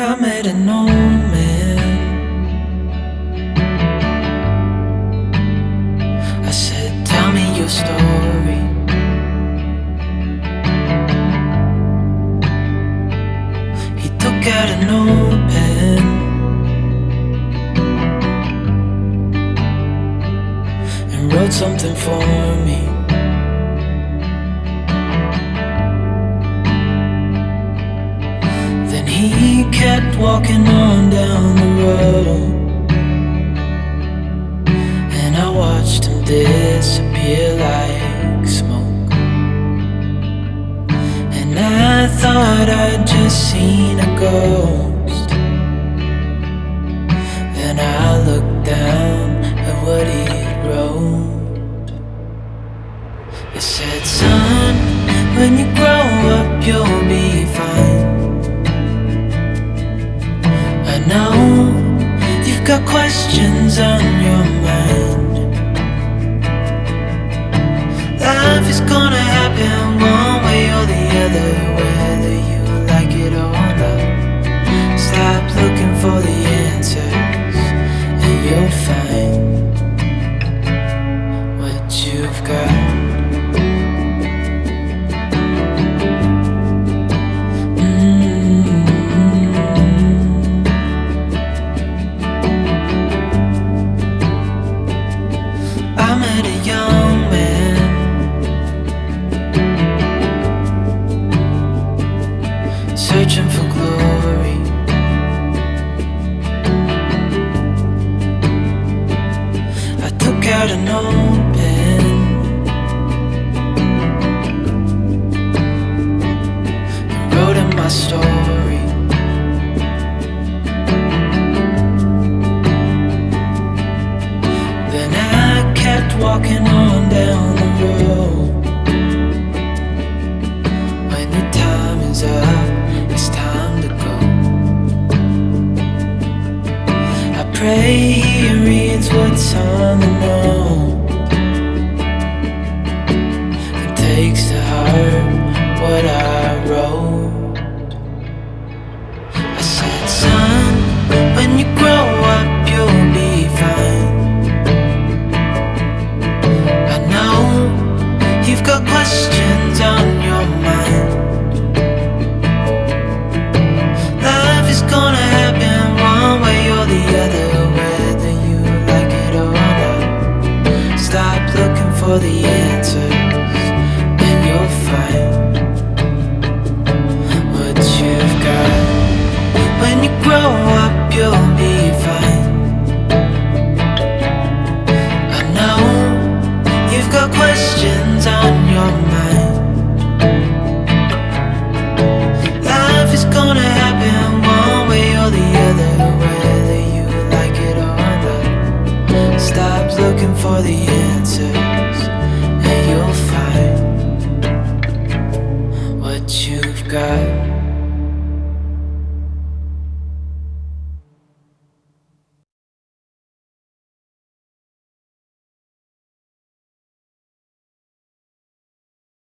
I met an old man. I said, Tell me your story. He took out an old pen and wrote something for me. Kept walking on down the road, and I watched him disappear like smoke. And I thought I'd just seen a ghost. Then I looked down at what he wrote. It said, Son, when you grow up, you'll questions on your mind. Life is gonna happen searching for glory. I took out an old pray he reads what's on the note and takes to heart what I wrote. I said, son, when you grow up, you'll be fine. I know you've got questions for the answers And you'll find what you've got.